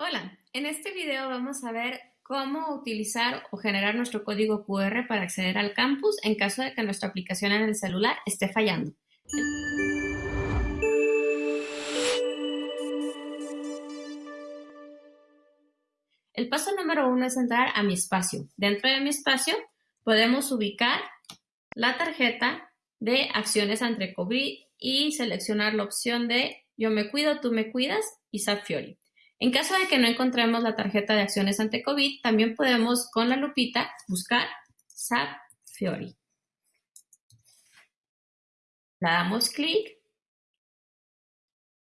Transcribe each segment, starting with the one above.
Hola, en este video vamos a ver cómo utilizar o generar nuestro código QR para acceder al campus en caso de que nuestra aplicación en el celular esté fallando. El paso número uno es entrar a mi espacio. Dentro de mi espacio podemos ubicar la tarjeta de acciones ante COVID y seleccionar la opción de yo me cuido, tú me cuidas y SAP Fiori. En caso de que no encontremos la tarjeta de acciones ante COVID, también podemos con la lupita buscar SAP Fiori. La damos clic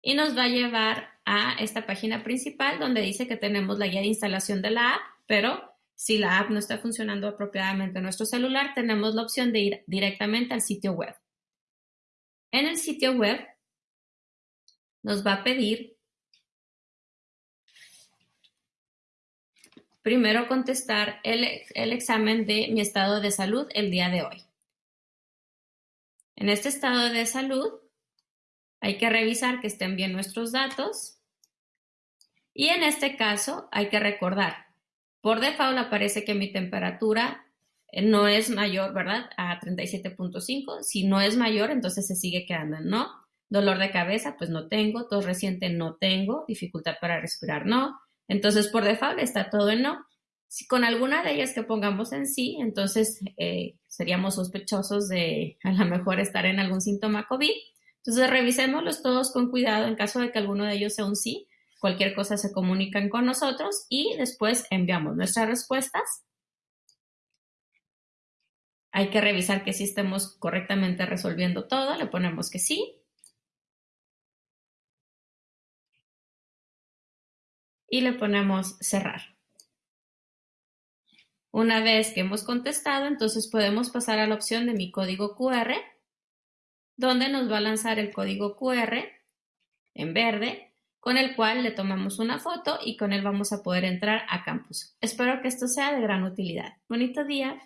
y nos va a llevar a esta página principal donde dice que tenemos la guía de instalación de la app, pero si la app no está funcionando apropiadamente en nuestro celular, tenemos la opción de ir directamente al sitio web. En el sitio web nos va a pedir primero contestar el, examen de mi estado de salud el día de hoy. En este estado de salud hay que revisar que estén bien nuestros datos y en este caso hay que recordar, por default aparece que mi temperatura eh, no es mayor, ¿verdad? A 37.5. Si no es mayor, entonces se sigue quedando no. Dolor de cabeza, pues no tengo. Tos reciente, no tengo. Dificultad para respirar, no. Entonces, por default está todo en no. Si con alguna de ellas que pongamos en sí, entonces eh, seríamos sospechosos de a lo mejor estar en algún síntoma COVID. Entonces, revisémoslos todos con cuidado en caso de que alguno de ellos sea un sí. Cualquier cosa se comunican con nosotros y después enviamos nuestras respuestas. Hay que revisar que sí estemos correctamente resolviendo todo. Le ponemos que sí. Y le ponemos cerrar. Una vez que hemos contestado, entonces podemos pasar a la opción de mi código QR, donde nos va a lanzar el código QR en verde, con el cual le tomamos una foto y con él vamos a poder entrar a campus. Espero que esto sea de gran utilidad. Bonito día.